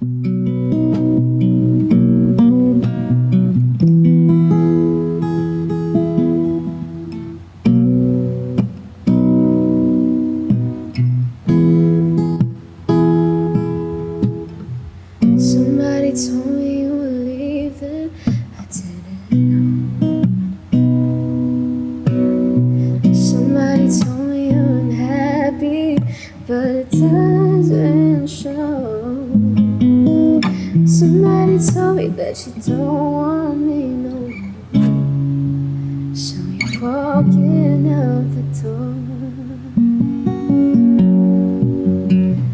Somebody told me you were leaving. I didn't know. Somebody told me you're unhappy, but Told me that you don't want me no more. So you're walking out the door.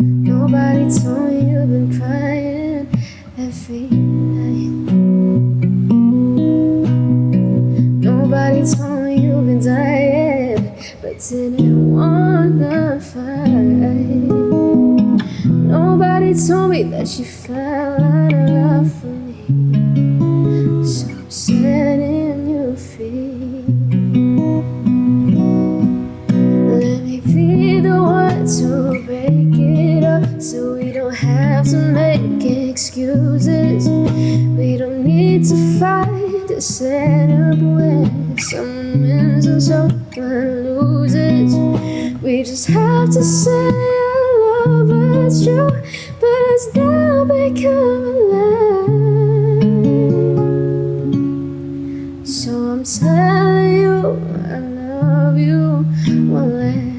Nobody told me you've been crying every night. Nobody told me you've been dying, but didn't wanna fight. Nobody told me that you fell out of love for me. So I'm setting you free. Let me be the one to break it up so we don't have to make excuses. We don't need to fight to set up where someone wins and someone loses. We just have to say our love is true, but it's so I'm telling you I love you one last